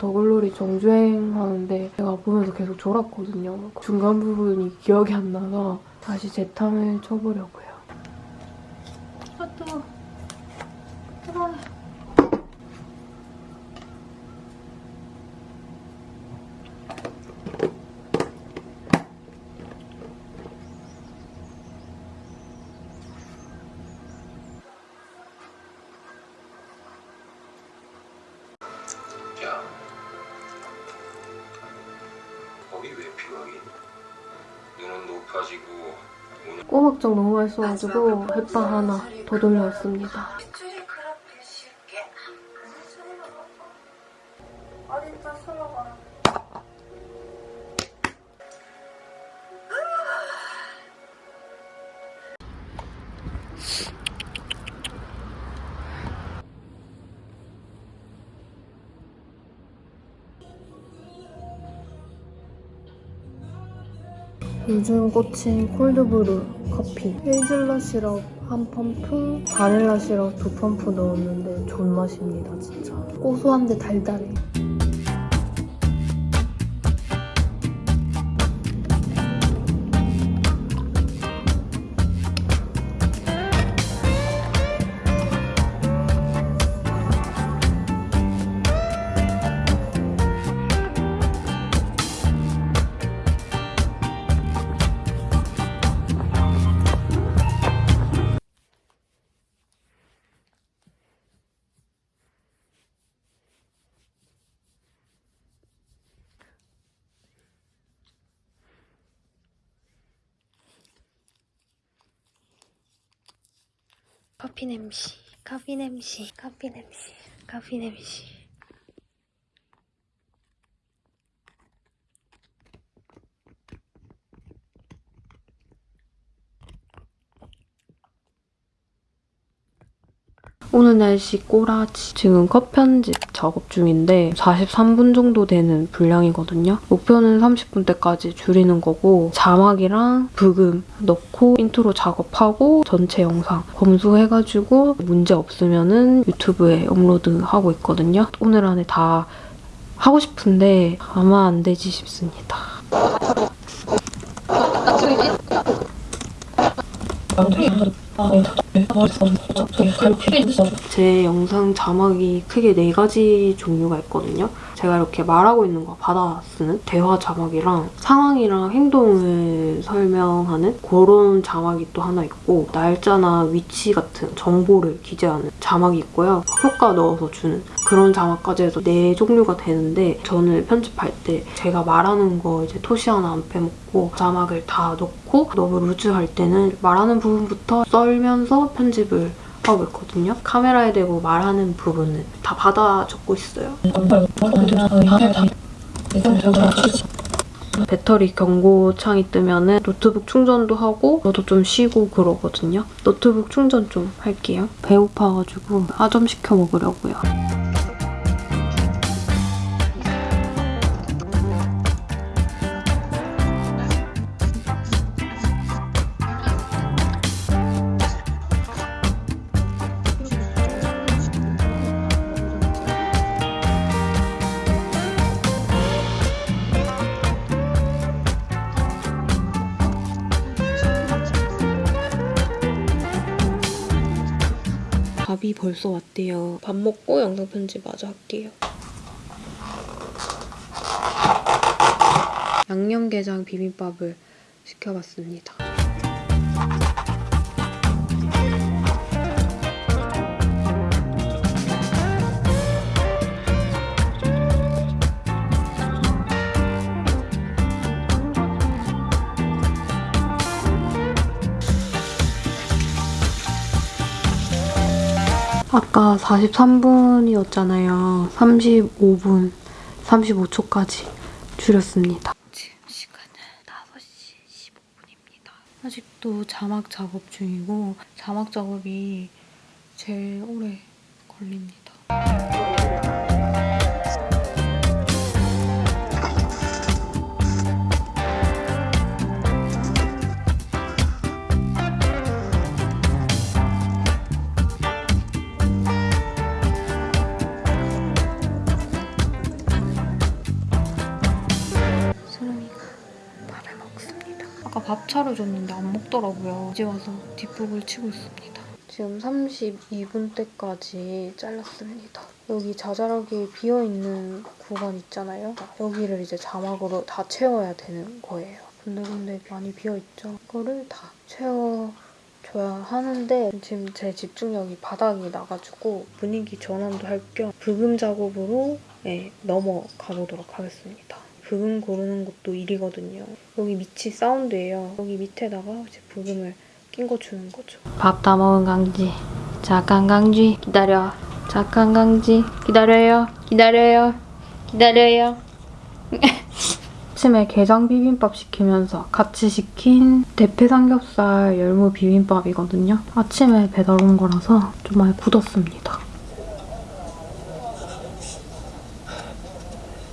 더글로리 정주행 하는데 제가 보면서 계속 졸았거든요. 중간 부분이 기억이 안 나서 다시 재탕을 쳐보려고요. 꼬막장 너무 맛있어가지고 햇반 하나 더 돌려왔습니다. 요즘 꽂힌 콜드브루 커피. 헤이즐넛 시럽 한 펌프 바닐라 시럽 두 펌프 넣었는데 존맛입니다 진짜. 고소한데 달달해 커피 냄새 커피 냄새 커피 냄새 커피 냄새 오늘 날씨 꼬라지. 지금 컷 편집 작업 중인데 43분 정도 되는 분량이거든요. 목표는 30분대까지 줄이는 거고 자막이랑 브금 넣고 인트로 작업하고 전체 영상 검수해가지고 문제 없으면 은 유튜브에 업로드하고 있거든요. 오늘 안에 다 하고 싶은데 아마 안 되지 싶습니다. 제 영상 자막이 크게 네 가지 종류가 있거든요. 제가 이렇게 말하고 있는 거 받아 쓰는 대화 자막이랑 상황이랑 행동을 설명하는 그런 자막이 또 하나 있고 날짜나 위치 같은 정보를 기재하는 자막이 있고요. 효과 넣어서 주는 그런 자막까지 해서 네 종류가 되는데 저는 편집할 때 제가 말하는 거 이제 토시 하나 안 빼먹고 자막을 다 넣고 너무 루즈할 때는 말하는 부분부터 썰면서 편집을 하고 있거든요. 카메라에 대고 말하는 부분은 다 받아 적고 있어요. 배터리 경고창이 뜨면은 노트북 충전도 하고 저도 좀 쉬고 그러거든요. 노트북 충전 좀 할게요. 배고파가지고 아점 시켜 먹으려고요. 벌써 왔대요. 밥 먹고 영상 편집 마저 할게요. 양념게장 비빔밥을 시켜봤습니다. 아까 43분이었잖아요. 35분, 35초까지 줄였습니다. 지금 시간은 5시 15분입니다. 아직도 자막 작업 중이고 자막 작업이 제일 오래 걸립니다. 밥 차려줬는데 안 먹더라고요. 이제 와서 뒷북을 치고 있습니다. 지금 32분 때까지 잘랐습니다. 여기 자잘하게 비어있는 구간 있잖아요. 여기를 이제 자막으로 다 채워야 되는 거예요. 근데 근데 많이 비어있죠? 이거를 다 채워줘야 하는데 지금 제 집중력이 바닥이 나가지고 분위기 전환도 할겸 브금 작업으로 네, 넘어가 보도록 하겠습니다. 브금 고르는 것도 일이거든요. 여기 밑이 사운드예요. 여기 밑에다가 이제 브금을 낀 거 주는 거죠. 밥 다 먹은 강지. 잠깐 강지 기다려. 잠깐 강지 기다려요. 기다려요. 기다려요. 아침에 게장 비빔밥 시키면서 같이 시킨 대패 삼겹살 열무 비빔밥이거든요. 아침에 배달 온 거라서 좀 많이 굳었습니다.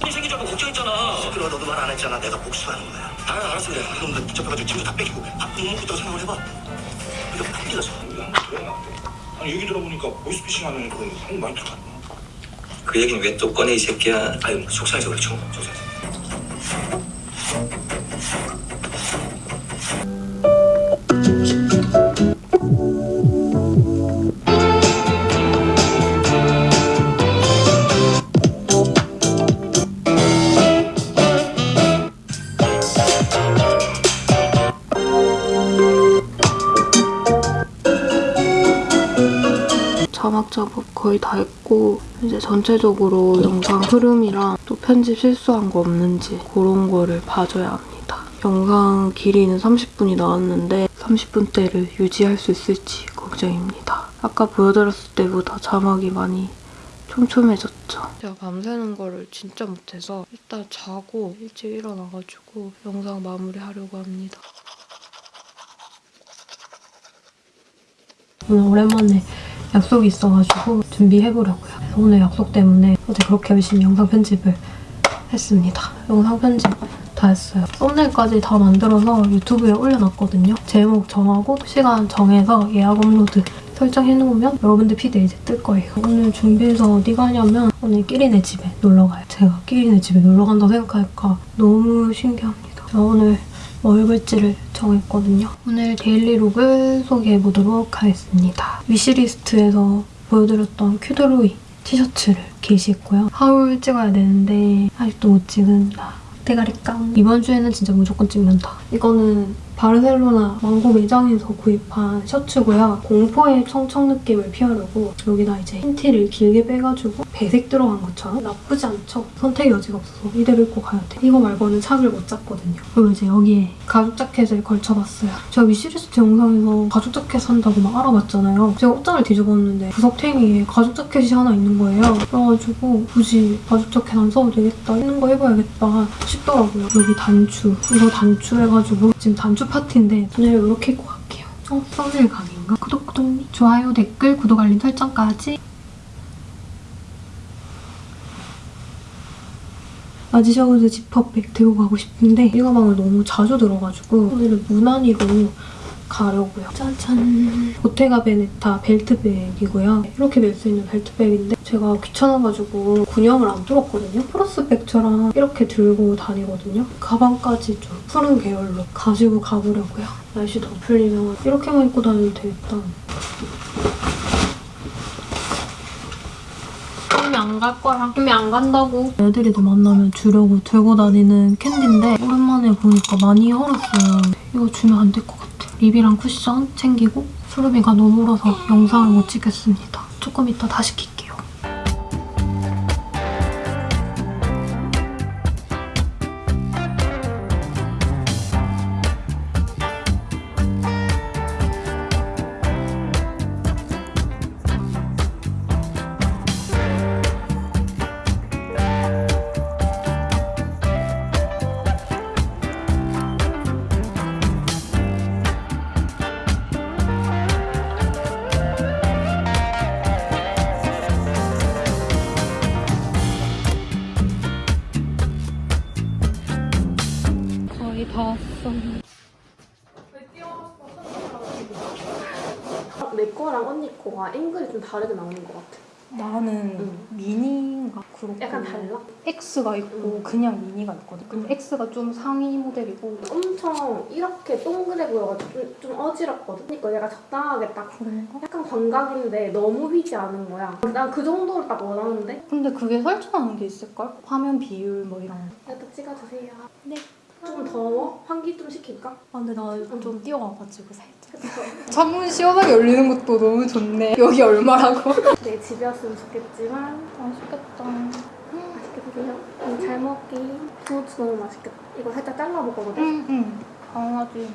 이 생기자고 걱정했잖아. 그럼 너도 말 안 했잖아. 내가 복수하는 거야. 아, 알았어 그래. 그놈들 붙잡혀가지고 짐도 다 뺏기고 밥못 먹겠다고 생각을 해봐. 안 뛰어서. 아니 얘기 들어보니까 보이스피싱 하는 그런 형 많이 들어갔네 그 얘기는 왜 또 꺼내 이 새끼야. 아유, 속상해서 그렇죠. 속상해서. 작업 거의 다 했고 이제 전체적으로 영상 흐름이랑 또 편집 실수한 거 없는지 그런 거를 봐줘야 합니다. 영상 길이는 30분이 나왔는데 30분대를 유지할 수 있을지 걱정입니다. 아까 보여드렸을 때보다 자막이 많이 촘촘해졌죠. 제가 밤새는 거를 진짜 못해서 일단 자고 일찍 일어나가지고 영상 마무리하려고 합니다. 오늘 오랜만에 약속이 있어가지고 준비해보려고요. 오늘 약속 때문에 어제 그렇게 열심히 영상 편집을 했습니다. 영상 편집 다 했어요. 썸네일까지 다 만들어서 유튜브에 올려놨거든요. 제목 정하고 시간 정해서 예약 업로드 설정해놓으면 여러분들 피드에 이제 뜰 거예요. 오늘 준비해서 어디 가냐면 오늘 끼리네 집에 놀러 가요. 제가 끼리네 집에 놀러 간다고 생각하니까 너무 신기합니다. 저 오늘 뭐 입을지를 정했거든요. 오늘 daily look을 소개해보도록 하겠습니다. wishlist에서 보여드렸던 큐드로이 티셔츠를 개시했고요. haul 찍어야 되는데 아직도 못 찍은 나. 대가리 깡. 이번 주에는 진짜 무조건 찍는다. 이거는 바르셀로나 망고 매장에서 구입한 셔츠고요. 공포의 청청 느낌을 피하려고 여기다 이제 흰 티를 길게 빼가지고 배색 들어간 것처럼 나쁘지 않죠? 선택의 여지가 없어서 이대로 입고 가야 돼. 이거 말고는 착을 못 잡거든요. 그리고 이제 여기에 가죽 자켓을 걸쳐봤어요. 제가 wishlist 영상에서 가죽 자켓 산다고 막 알아봤잖아요. 제가 옷장을 뒤집었는데 구석탱이에 가죽 자켓이 하나 있는 거예요. 그래가지고 굳이 가죽 자켓 안 써도 되겠다. 있는 거 입어야겠다 싶더라고요. 여기 단추. 이거 단추 해가지고 지금 단추 파티인데 오늘 이렇게 입고 갈게요. 어? 썸네일 강의인가? 구독, 구독, 좋아요, 댓글, 구독, 알림 설정까지 마지셔우드 지퍼백 들고 가고 싶은데 이 가방을 너무 자주 들어가지고 오늘은 무난히로 가려고요. 짜잔! 보테가 베네타 벨트백이고요. 이렇게 멜 수 있는 벨트백인데 제가 귀찮아가지고 군형을 안 뚫었거든요. 프로스백처럼 이렇게 들고 다니거든요. 가방까지 좀 푸른 계열로 가지고 가보려고요. 날씨 더 풀리면 이렇게만 입고 다니면 되겠다. 꿈이 안갈 거야. 꿈이 안 간다고. 애들이도 만나면 주려고 들고 다니는 캔디인데 오랜만에 보니까 많이 얼었어요. 이거 주면 안 될 것 같아. 립이랑 쿠션 챙기고 수르비가 너무 울어서 영상을 못 찍겠습니다. 조금 이따 다시 킬게요. X가 있고 그냥 미니가 있거든. 근데 X가 좀 상위 모델이고 엄청 이렇게 동그래 보여가지고 좀, 좀 어지럽거든. 그러니까 얘가 적당하게 딱 그런가? 약간 광각인데 너무 휘지 않은 거야. 난 그 정도를 딱 원하는데 근데 그게 설정하는 게 있을걸? 화면 비율 뭐 이런 거. 일단 찍어주세요. 네. 좀 더워? 환기 좀 시킬까? 아 근데 나 좀 뛰어와가지고 살짝. 창문 시원하게 열리는 것도 너무 좋네. 여기 얼마라고? 내 집이었으면 좋겠지만 맛있겠다. 드세요. 음, 잘 먹기. 도넛 너무 맛있겠다. 이거 살짝 잘라 먹거든. 응, 응. 강아지.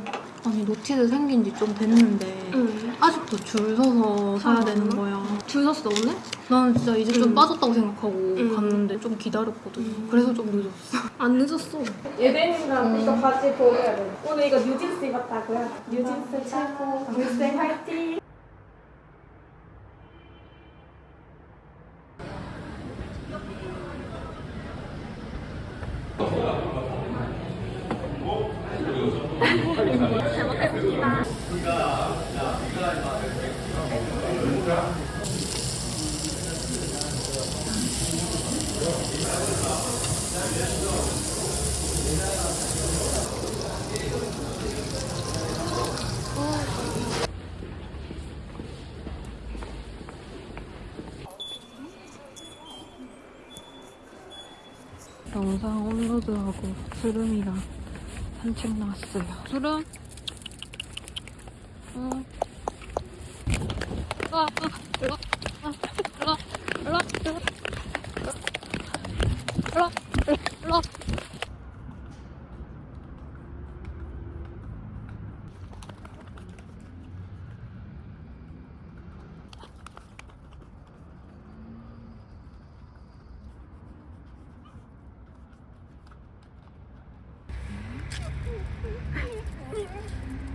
아니, 노티드 생긴 지 좀 됐는데 응. 아직도 줄 서서 사야 아, 되는? 거야. 줄 섰어 오늘? 나는 진짜 이제 좀 응. 빠졌다고 생각하고 응. 갔는데 좀 기다렸거든. 응. 그래서 좀 늦었어. 안 늦었어. 음. 이거 바지 보여야 돼. 오늘 이거 뉴진스 입었다고요? 뉴진스 최고. 뉴진스 화이팅. 영상 업로드하고 수름이랑 산책 나왔어요. 수름? 응. 아, 아, 일로, 아, 일로, 일로, 일로, 일로, 일로, 일로.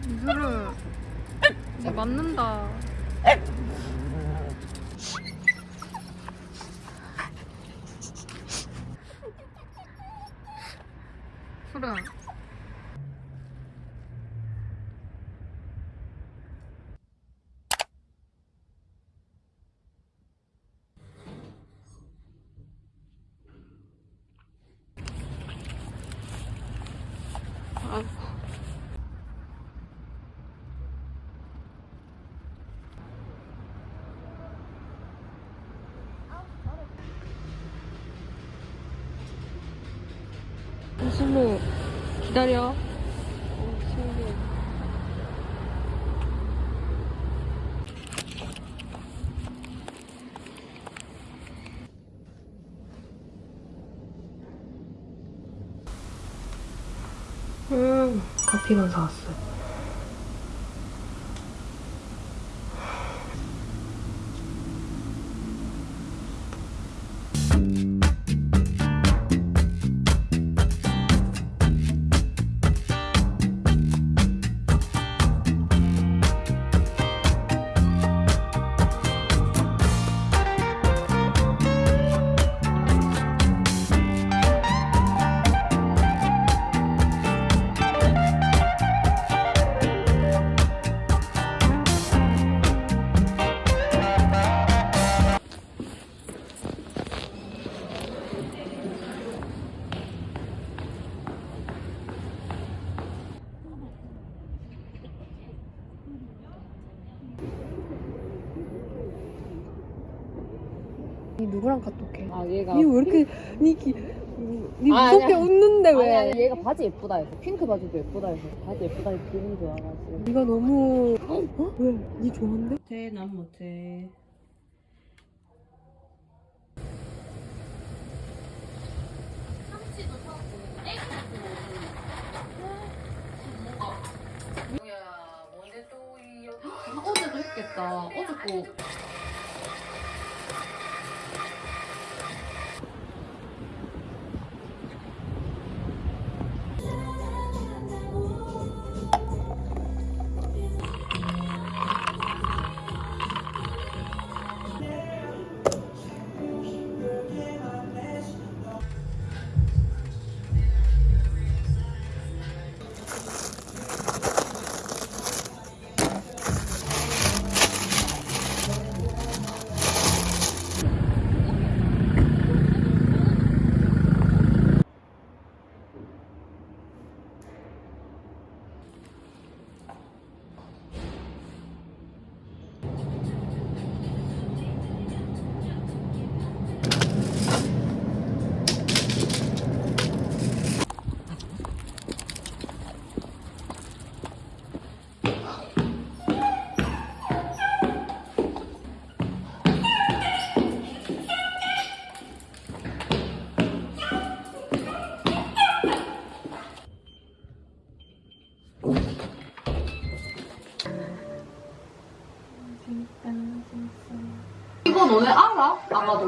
수름, 이제 맞는다. 수름. 신무 기다려. 음, 커피만 사왔어 누구랑 카톡해? 아 얘가 니 왜 이렇게 니, 기, 니 아, 무섭게 아니야. 웃는데 왜? 아니 아니 얘가 바지 예쁘다 해서 핑크 바지도 예쁘다 해서 바지 예쁘다 해서 기분 좋아가지고 니가 너무 어? 왜? 니 좋아한대? 못해 난 못해 어제도 했겠다 어제 거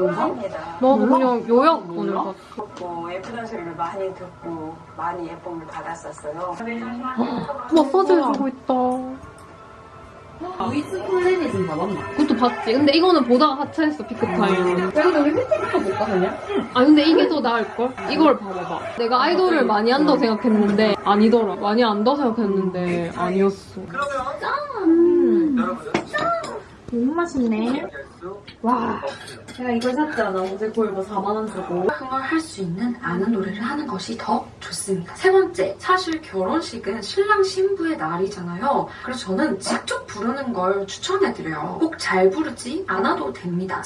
합니다. 나도 그냥 요약 오늘 봤어. 듣고 예쁘다는 소리를 많이 듣고 많이 예쁨을 받았었어요. 마사지 해주고 있다. 루이스 폴레니즘 봐봤나? 그것도 봤지. 근데 이거는 보다가 하차했어, 피크타임. 그래도 우리 혜택부터 볼까 그냥? 아, 근데 이게 더 나을걸? 이걸 봐봐봐. 내가 아이돌을 많이 한다고 생각했는데, 아니더라. 많이 안다고 생각했는데, 아니었어. 너무 맛있네. 와, 제가 이걸 샀잖아. 어제 골버 4만원 주고. 흥을 할수 있는 아는 노래를 하는 것이 더 좋습니다. 세 번째, 사실 결혼식은 신랑 신부의 날이잖아요. 그래서 저는 직접 부르는 걸 추천해드려요. 꼭 잘 부르지 않아도 됩니다.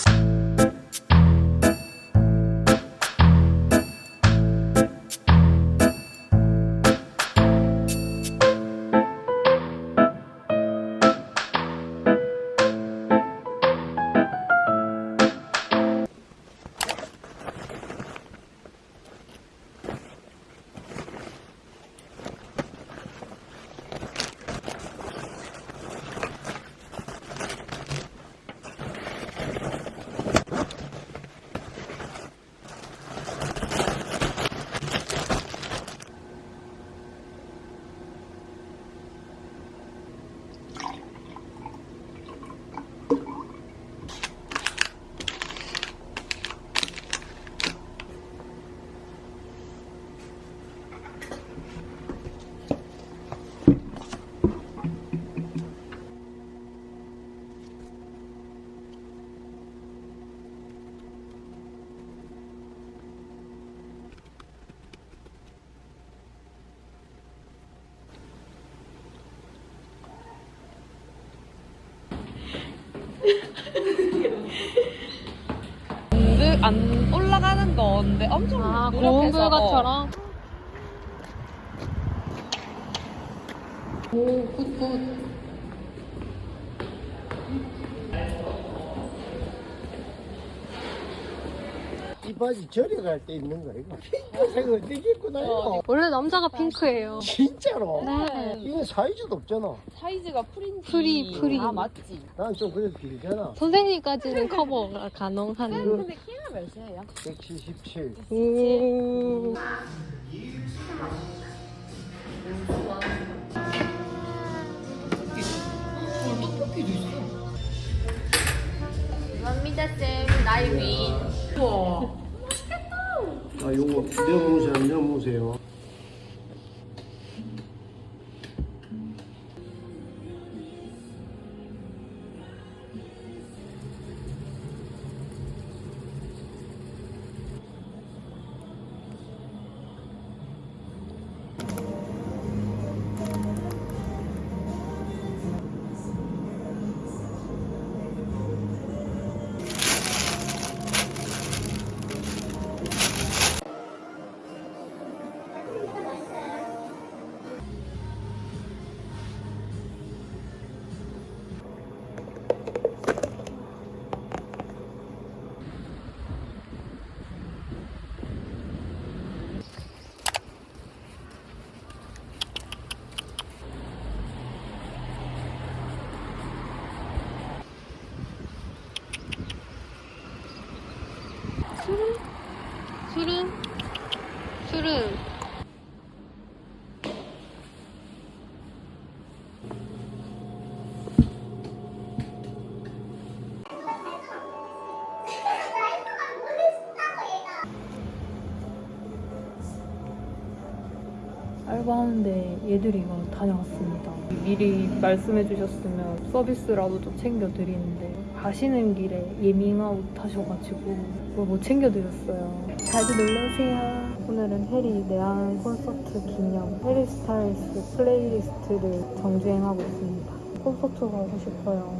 안 올라가는 건데 엄청 아, 노력해서 고운 불가처럼? 오, good good. 이 바지 절에 갈 때 입는 거 이거 핑크색 어떻게 입고 다녀 원래 남자가 핑크예요. 진짜로? 네. 이거 사이즈도 없잖아 사이즈가 free인지 free, free. 아 맞지 난 좀 그래도 길잖아 선생님까지는 커버가 가능한. 키가 몇이에요? 177 오. 아 요거 넣어보세요 안 넣어보세요 하는데 얘들이가 다녀왔습니다. 미리 말씀해 주셨으면 서비스라도 좀 챙겨드리는데 가시는 길에 예밍아웃 하셔가지고 그걸 못 챙겨드렸어요. 자주 놀러오세요. 오늘은 해리 내한 콘서트 기념 해리 스타일스 playlist를 정주행하고 있습니다. 콘서트 가고 싶어요.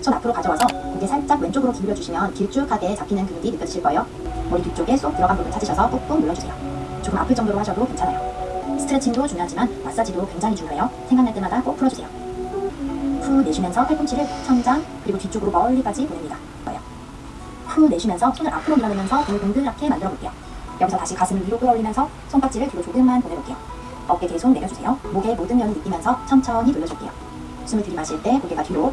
손 앞으로 가져와서 고개 살짝 왼쪽으로 기울여 주시면 길쭉하게 잡히는 근육이 느껴지실 거예요. 머리 뒤쪽에 쏙 들어간 부분 찾으셔서 꾹꾹 눌러주세요. 조금 아플 정도로 하셔도 괜찮아요. 스트레칭도 중요하지만 마사지도 굉장히 중요해요. 생각날 때마다 꼭 풀어주세요. 후 내쉬면서 팔꿈치를 천장 그리고 뒤쪽으로 멀리까지 보냅니다. 후 내쉬면서 손을 앞으로 밀어내면서 등을 동그랗게 만들어 볼게요. 여기서 다시 가슴을 위로 끌어올리면서 손깍지를 뒤로 조금만 보내볼게요. 어깨 계속 내려주세요. 목의 모든 면을 느끼면서 천천히 돌려줄게요. 숨을 들이마실 때 고개가 뒤로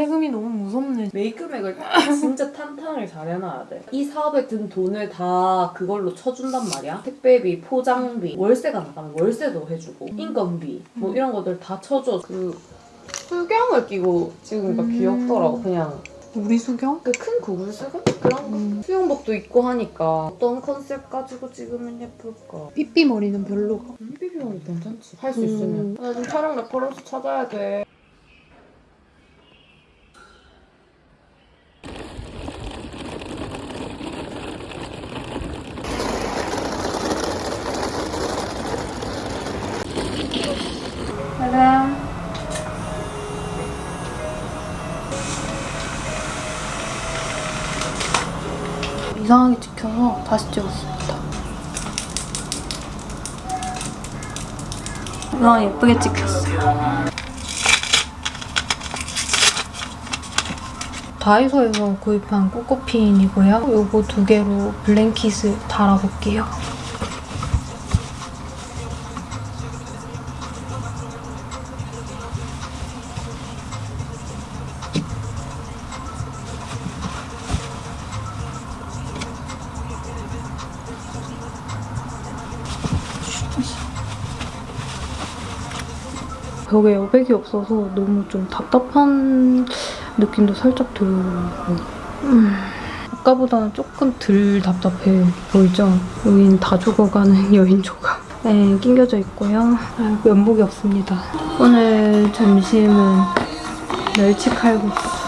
세금이 너무 무섭네 매입액을 진짜 탄탄하게 잘 해놔야 돼. 이 사업에 든 돈을 다 그걸로 쳐준단 말이야. 택배비, 포장비, 월세가 나가면 월세도 해주고, 인건비, 뭐 이런 것들 다 쳐줘. 그 수경을 끼고 찍으니까 음. 귀엽더라고. 그냥 우리 수경? 그 큰 고글 수경? 그런 거? 수영복도 입고 하니까 어떤 컨셉 가지고 찍으면 예쁠까? 삐삐 머리는 별로가 삐삐면 괜찮지. 할수 음. 있으면. 나 지금 촬영 reference 찾아야 돼. 짜잔 이상하게 찍혀서 다시 찍었습니다 와 예쁘게 찍혔어요. 다이소에서 구입한 꼬꼬핀이고요. 요거 두 개로 블랭킷을 달아볼게요 벽에 여백이 없어서 너무 좀 답답한 느낌도 살짝 들고 음, 아까보다는 조금 덜 답답해 보이죠? 여긴 다 죽어가는 여인 조각 네, 낑겨져 있고요. 아, 면목이 없습니다. 오늘 점심은 멸치 칼국수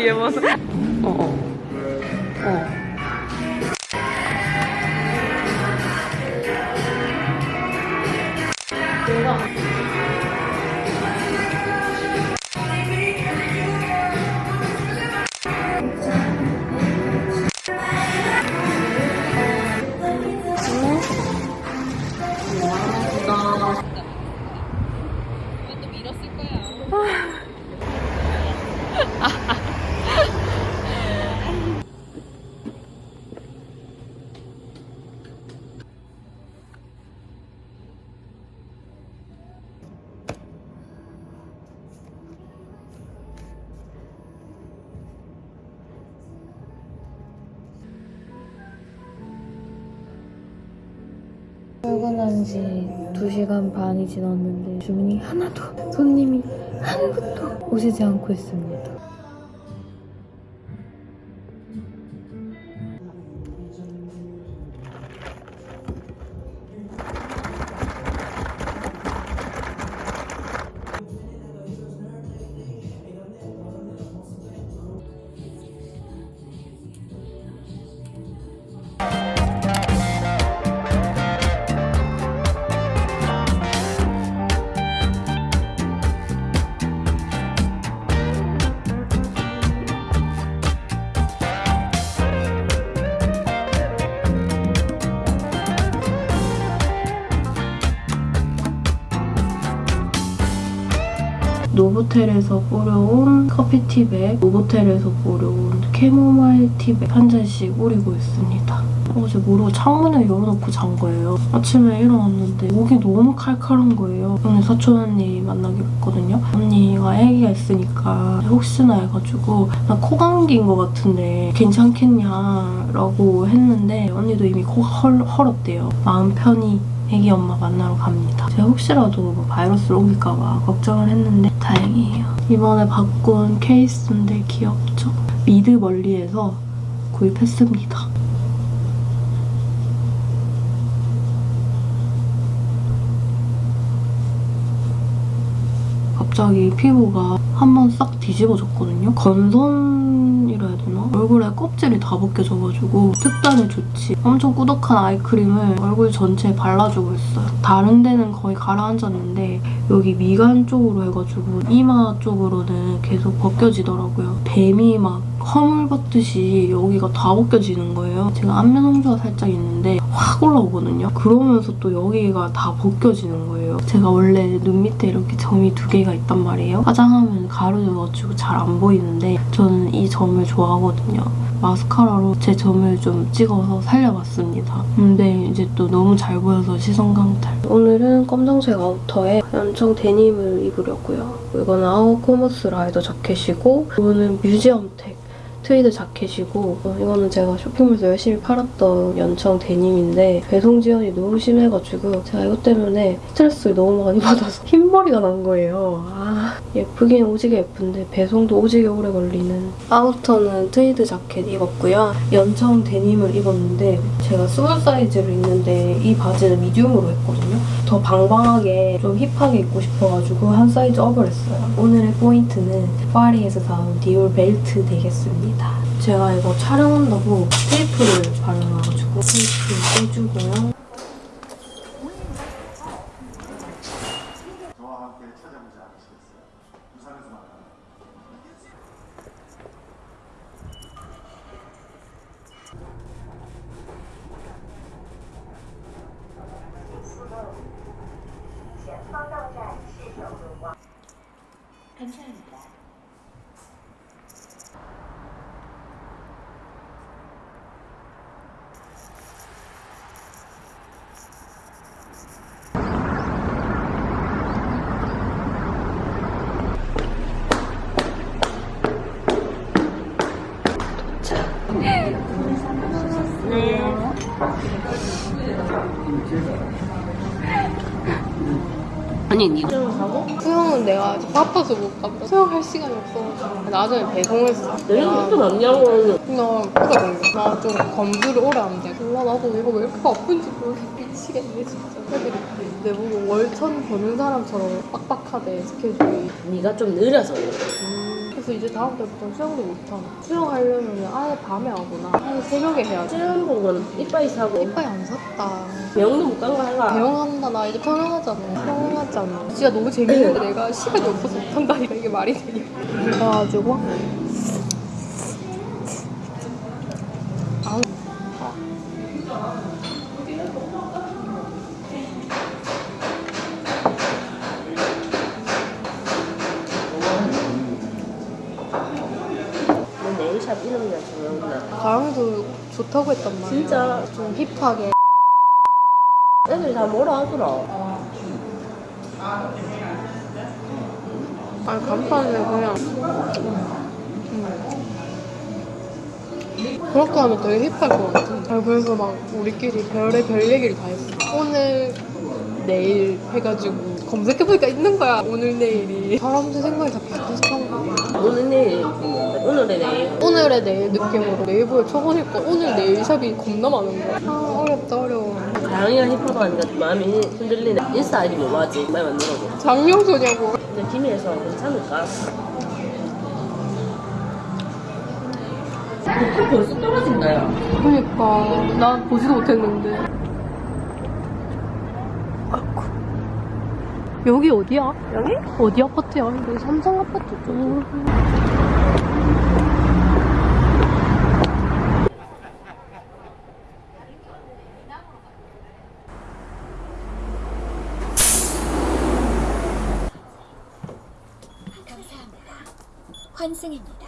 Hayır, 지났는데 주문이 하나도 손님이 한 분도 오시지 않고 있습니다. 노보텔에서 뽀려온 커피티백, 노보텔에서 뽀려온 캐모마일 티백 한 잔씩 우리고 있습니다. 어제 모르고 창문을 열어놓고 잔 거예요. 아침에 일어났는데 목이 너무 칼칼한 거예요. 오늘 사촌 언니 만나기로 했거든요. 언니가 아기가 있으니까 혹시나 해가지고 나 코 감기인 것 같은데 괜찮겠냐라고 했는데 언니도 이미 코가 헐, 헐었대요. 마음 편히 애기 엄마 만나러 갑니다. 제가 혹시라도 뭐 바이러스를 옮길까 봐 걱정을 했는데 다행이에요. 이번에 바꾼 케이스인데 귀엽죠? 미드 멀리에서 구입했습니다. 갑자기 피부가 한 번 싹 뒤집어졌거든요. 건선 이라 해야 되나? 얼굴에 껍질이 다 벗겨져가지고 특단의 조치. 엄청 꾸덕한 아이크림을 얼굴 전체에 발라주고 있어요. 다른 데는 거의 가라앉았는데 여기 미간 쪽으로 해가지고 이마 쪽으로는 계속 벗겨지더라고요. 뱀이 막 허물 벗듯이 여기가 다 벗겨지는 거예요. 제가 안면 홍조가 살짝 있는데 확 올라오거든요. 그러면서 또 여기가 다 벗겨지는 거예요. 제가 원래 눈 밑에 이렇게 점이 두 개가 있단 말이에요. 화장하면 가려져가지고 잘 안 보이는데 저는 이 점을 좋아하거든요. 마스카라로 제 점을 좀 찍어서 살려봤습니다. 근데 이제 또 너무 잘 보여서 시선 강탈. 오늘은 검정색 아우터에 연청 데님을 입으려고요. 이거는 아웃코머스 라이더 자켓이고 이거는 뮤지엄텍 트위드 자켓이고 어, 이거는 제가 쇼핑몰에서 열심히 팔았던 연청 데님인데 배송 지연이 너무 심해가지고 제가 이것 때문에 스트레스를 너무 많이 받아서 흰머리가 난 거예요. 아 예쁘긴 오지게 예쁜데 배송도 오지게 오래 걸리는 아우터는 트위드 자켓 입었고요. 연청 데님을 입었는데 제가 스몰 사이즈로 입는데 이 바지는 미디움으로 했거든요. 더 벙벙하게 좀 힙하게 입고 싶어가지고 한 사이즈 업을 했어요. 오늘의 포인트는 파리에서 사온 디올 벨트 되겠습니다. 제가 이거 촬영한다고 테이프를 발라놔가지고 테이프 떼주고요. 아니 니 수영은 내가 바빠서 못 갔다. 수영할 시간이 없어가지고 나중에 배송했어. 내가 또 남냐고 나 그래 나좀 검수를 오래 안 돼. 몰라 나도 이거 왜 이렇게 아픈지 모르겠 미치겠네 진짜. 애들이 내보고 월천 버는 사람처럼 빡빡하대 스케줄이. 네가 좀 느려서 그래 서 이제 다음 달부터 수영도 못하나. 수영하려면 아예 밤에 하거나 아예 새벽에 해야 돼. 수영 보고는 이빠이 사고 이빨이 안 샀다. 병도 못 간거 알아 배영한다 나 이제 편하잖아. 편하잖아. 진짜 너무 재밌는데 내가 시간이 없어서 못한다니까 이게 말이 되냐. 그래가지고 가랑이도 좋다고 했단 말이야. 진짜 좀 힙하게. 애들 다 뭐라 하더라 아니 간판에 그냥 그렇게 하면 되게 힙할 것 같아. 아, 그래서 막 우리끼리 별의 별 얘기를 다 했어. 오늘 내일 해가지고 검색해보니까 있는 거야. 오늘 내일이. 사람들 생각이 다 비슷비슷한 거야. 오늘 내일 오늘의 내일 오늘의 내일 느낌으로 네이버에 쳐보니까 오늘 내일 샵이 겁나 많은 거야. 아 어렵다 어려워. 가영이가 힙하고 하니까 마음이 흔들리네 인스타 아이디 뭐 하지? 빨리 만들어고 장명소냐고. 근데 김해에서 괜찮을까? 또 벌써 떨어진다 야 그러니까 난 보지도 못했는데. 아이고. 여기 어디야? 여기? 어디 아파트야? 여기 삼성 아파트 쪽. 환승입니다.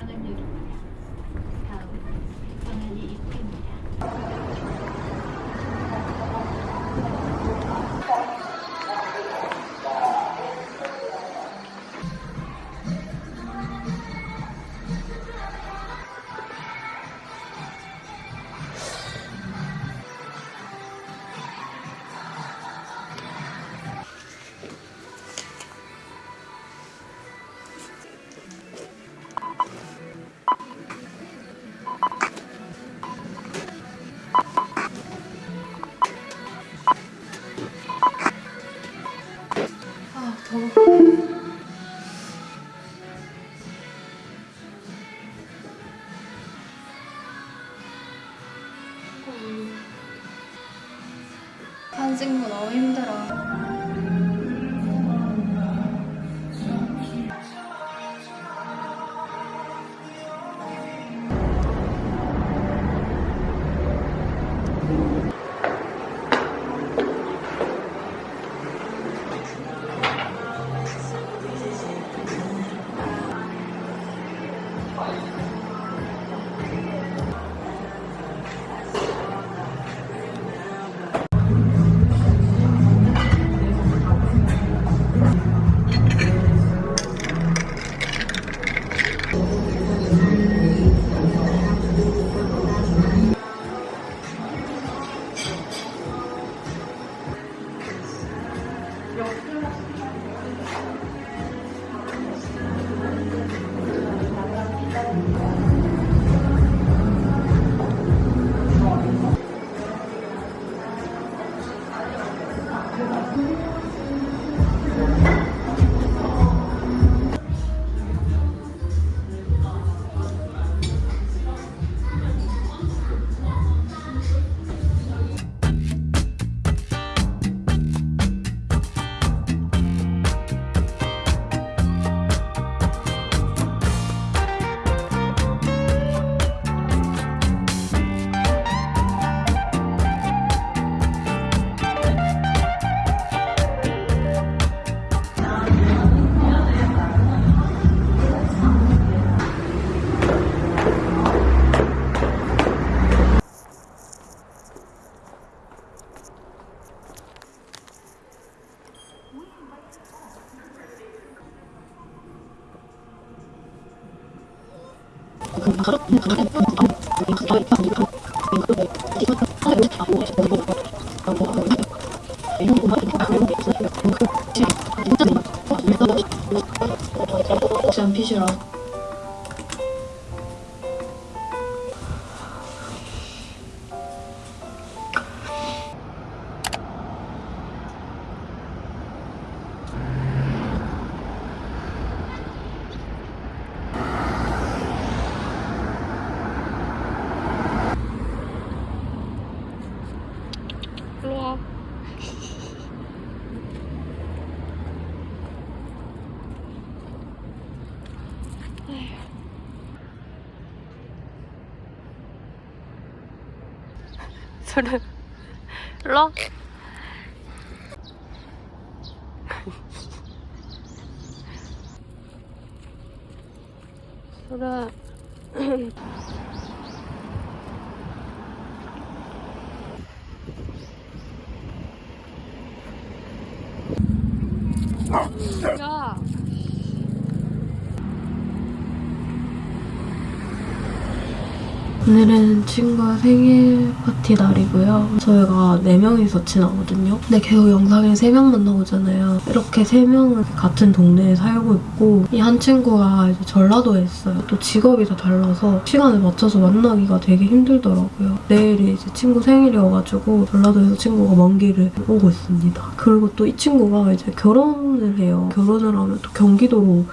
소를 야. 오늘은 친구가 생일 파티 날이고요. 저희가 4명이서 지나거든요. 근데 계속 영상에 3명만 나오잖아요. 이렇게 3명은 같은 동네에 살고 있고 이 한 친구가 이제 전라도에 있어요. 또 직업이 다 달라서 시간을 맞춰서 만나기가 되게 힘들더라고요. 내일이 이제 친구 생일이어가지고 전라도에서 친구가 먼 길을 오고 있습니다. 그리고 또 이 친구가 이제 결혼을 해요. 결혼을 하면 또 경기도로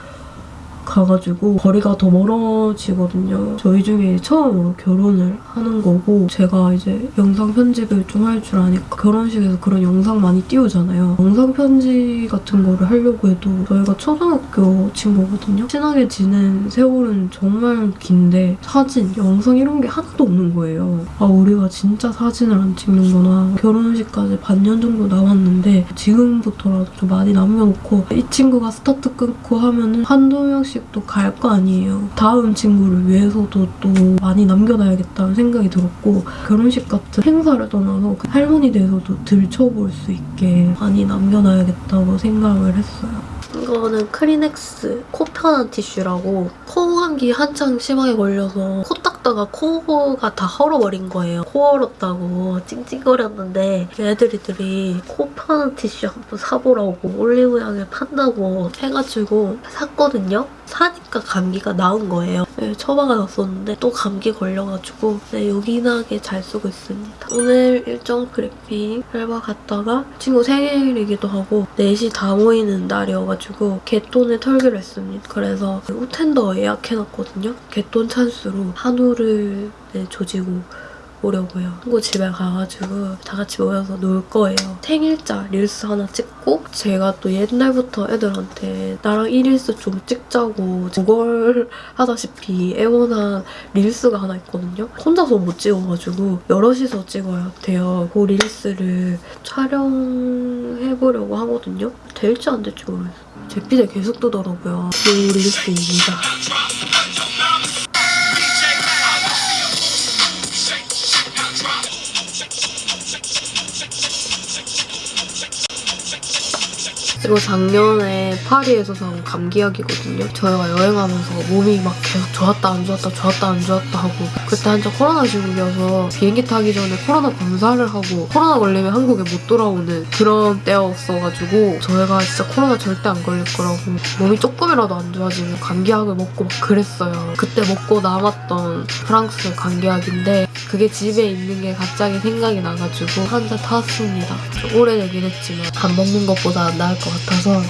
가가지고 거리가 더 멀어지거든요. 저희 중에 처음으로 결혼을 하는 거고 제가 이제 영상 편집을 좀 할 줄 아니까 결혼식에서 그런 영상 많이 띄우잖아요. 영상 편집 같은 거를 하려고 해도 저희가 초등학교 친구거든요. 친하게 지낸 세월은 정말 긴데 사진, 영상 이런 게 하나도 없는 거예요. 아 우리가 진짜 사진을 안 찍는구나. 결혼식까지 반년 정도 남았는데 지금부터라도 좀 많이 남겨놓고 이 친구가 스타트 끊고 하면은 한두 명씩 결혼식도 갈거 아니에요. 다음 친구를 위해서도 또 많이 남겨놔야겠다는 생각이 들었고 결혼식 같은 행사를 떠나서 그 할머니 돼서도 들춰볼 수 있게 많이 남겨놔야겠다고 생각을 했어요. 이거는 크리넥스 코 편한 티슈라고 코 감기 한창 심하게 걸려서 코 닦다가 코가 다 헐어버린 거예요. 코 헐었다고 찡찡거렸는데 애들이들이 코 편한 티슈 한 번 사보라고 올리브영에 판다고 해가지고 샀거든요. 사니까 감기가 나은 거예요. 네, 처박아놨었는데 또 감기 걸려가지고 네, 요긴하게 잘 쓰고 있습니다. 오늘 일정 브리핑 알바 갔다가 친구 생일이기도 하고 넷이 다 모이는 날이어가지고 곗돈을 털기로 했습니다. 그래서 우텐더 예약해놨거든요. 곗돈 찬스로 한우를 네, 조지고 오려고요. 친구 집에 가가지고 다 같이 모여서 놀 거예요. 생일자 릴스 하나 찍고 제가 또 옛날부터 애들한테 나랑 이 릴스 좀 찍자고 구걸 하다시피 애원한 릴스가 하나 있거든요. 혼자서 못 찍어가지고 여럿이서 찍어야 돼요. 그 릴스를 촬영해보려고 하거든요. 될지 안 될지 모르겠어요. 제 피드 계속 뜨더라고요. 그 릴스입니다. 그리고 작년에 파리에서 산 감기약이거든요. 저희가 여행하면서 몸이 막 계속 좋았다 안 좋았다 좋았다 안 좋았다 하고 그때 한창 코로나 시국이어서 비행기 타기 전에 코로나 검사를 하고 코로나 걸리면 한국에 못 돌아오는 그런 때였어가지고 저희가 진짜 코로나 절대 안 걸릴 거라고 몸이 조금이라도 안 좋아지면 감기약을 먹고 막 그랬어요. 그때 먹고 남았던 프랑스 감기약인데 그게 집에 있는 게 갑자기 생각이 나가지고 한잔 타왔습니다. 좀 오래되긴 했지만 안 먹는 것보다 나을 것 같아 서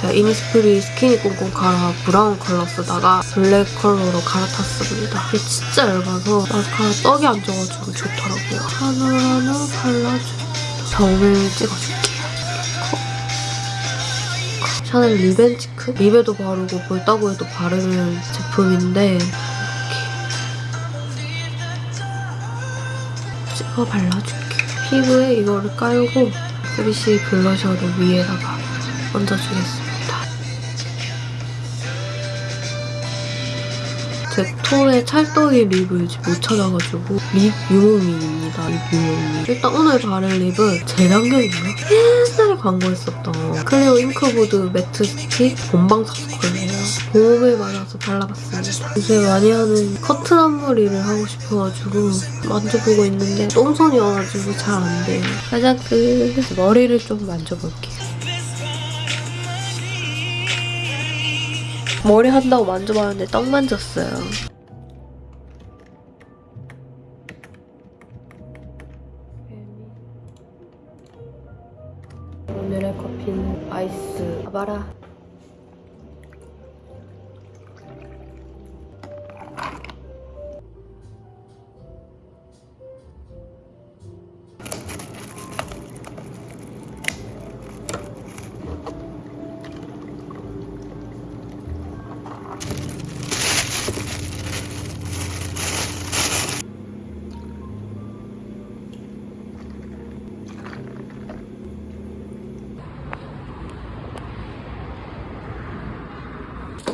제가 이니스프리 스키니 꽁꽁 카라 브라운 컬러 쓰다가 블랙 컬러로 갈아탔습니다. 이게 진짜 얇아서 마스카라 떡이 안 져가지고 좋더라고요. 하늘하늘 발라줍니다. 점을 찍어줄게요. 샤넬 lip and cheek? 립에도 바르고 볼따구에도 바르는 제품인데 찍어 발라줄게요. 피부에 이거를 깔고 3CE 블러셔를 위에다가 얹어주겠습니다. 제 톤에 찰떡이 립을 못 찾아가지고 립 유목민입니다. 립 유목민. 일단 오늘 바른 립은 재작년인가? 옛날에 광고했었던 클리오 잉크무드 매트 스틱 본방사수 컬 봄을 맞아서 발라봤습니다. 요새 많이 하는 커튼 앞머리를 하고 싶어가지고 만져보고 있는데 똥손이어가지고 잘 안 돼요. 가장 그 머리를 좀 만져볼게요. 머리 한다고 만져봤는데 떡 만졌어요. 오늘의 커피는 아이스 아바라.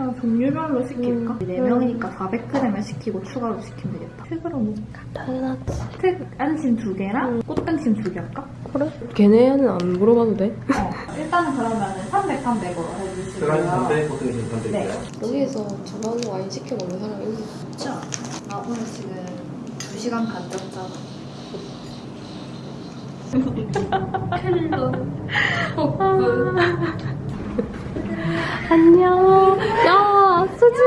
아, 종류별로 시킬까? 4명이니까 400g을 시키고 추가로 시키면 되겠다. 팩으로 먹을까? 당연하지. 팩 안심 두 개랑 꽃등심 두 개 할까? 그래? 걔네는 안 물어봐도 돼? 어. 일단은 그러면 300, 300으로 해주시고요. 네. 여기에서 저런 와인 시켜 먹는 사람이 있나? 그쵸? 아, 오늘 지금 2시간 반 떴잖아. 캘러. 안녕. 야, 수지.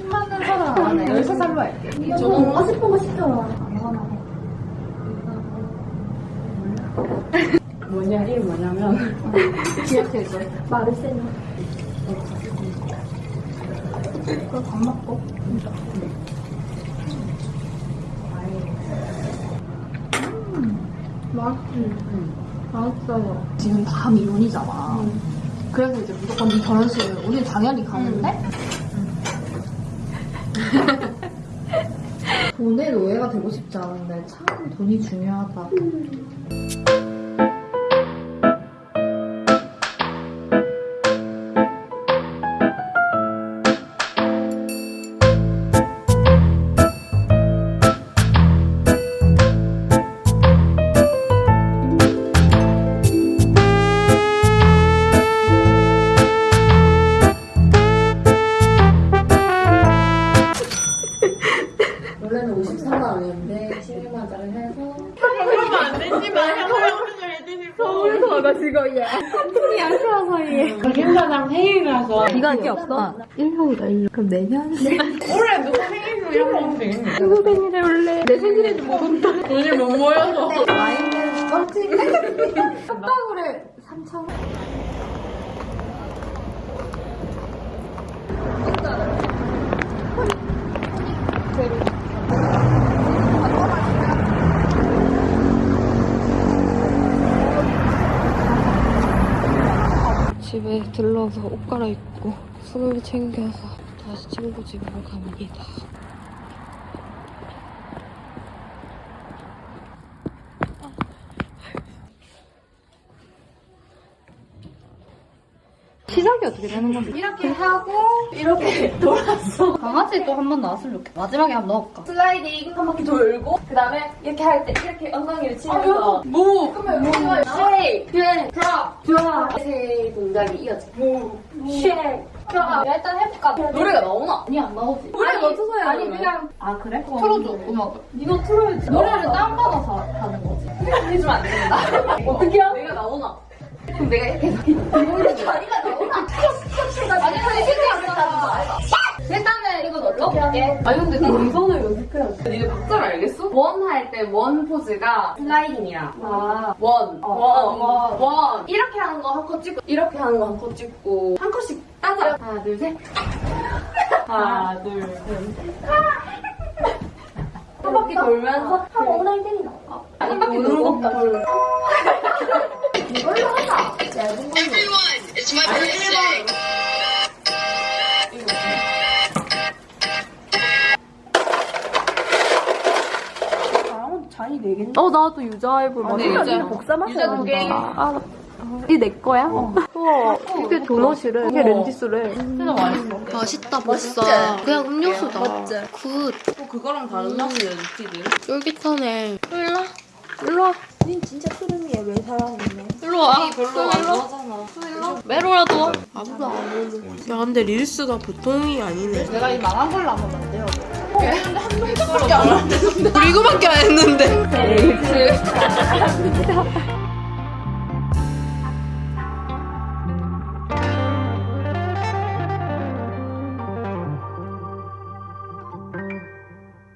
킹받는 사람 안에 13살로 할게. 저거 뭔가 슬퍼고 싶더라. 뭐냐, 이 뭐냐면 기억해줘. 마르세노. 그거 밥 먹고. 음, 맛있지? 맛있어. 지금 다 미혼이잖아. 응. 음. 그래서 이제 무조건 네 결혼식을 우리 당연히 가는데? 돈의 노예가 되고 싶지 않은데 참 돈이 중요하다. 없어. 1년이다 1년. 그럼 내년? 올해 누구 생일도 이런 거 되겠네 누구 생일에 원래 내 생일에도 못 온다. 돈이 못 모여서 와인은 뻥튀기 컵방울에 3천 원 집에 들러서 옷 갈아입고 술을 챙겨서 다시 친구 집으로 갑니다. 시작이 어떻게 되는 건데? 이렇게 하고 이렇게 돌았어 강아지 또 한 번 나왔으면 좋겠다. 마지막에 한 번 넣을까? 슬라이딩 한 바퀴 돌고 그 다음에 이렇게 할 때 이렇게 엉덩이를 치면서 무 그러면 무가 쉐이크 쉐이크 드랍 드랍 세 동작이 이어져 무 shake drop 일단 해볼까? 노래가 나오나? 아니 안 나오지. 노래 맞춰서 해야 아니 그냥 아 그래? 틀어줘. 음악을. 이거 틀어야지. 노래를 다운받아서 하는 거지. 해주면 안 된다. 어떻게요? 내가 나오나? 그럼 내가 이렇게 해서 이걸로 자리가 나오나? 아니 아니 실제 일단은 이거 넣어볼게 아니 근데 동선을 연습해야지. 니네 박자를 알겠어? one 할 때 one 포즈가 슬라이딩이야. 아. one, one, one, one. 이렇게 하는 거 한 컷 찍고 이렇게 하는 거 한 컷 찍고 한 컷씩 따자. 하나 둘셋. 하나 둘셋한 바퀴 돌면서 한 엉덩이 때리는 거. 한 바퀴 도는 것도 돌 이걸로 하자. 얇은 걸로. 아니 1번 어 나도 유자이브 아, 네, 유자. 복사 맛이 유자 두 개. 아, 나- 이게 내 거야? 우와 이게 도넛이래. 이게 렌지스래. 진짜 맛있어 맛있다 벌써. 그냥 음료수다. 맞지? 굿. 또 그거랑 다른 맛이네 루티드 쫄깃하네. 일로 와. 일로 와. 닌 진짜 트름이야 왜 사랑이네 일로 와. 이 별로 안 좋아하잖아 메로라도 와. 아무도 안 오는. 야 근데 릴스가 보통이 아니네. 내가 이 망한 걸로 한번 만들어. 우리 이거밖에 안 했는데.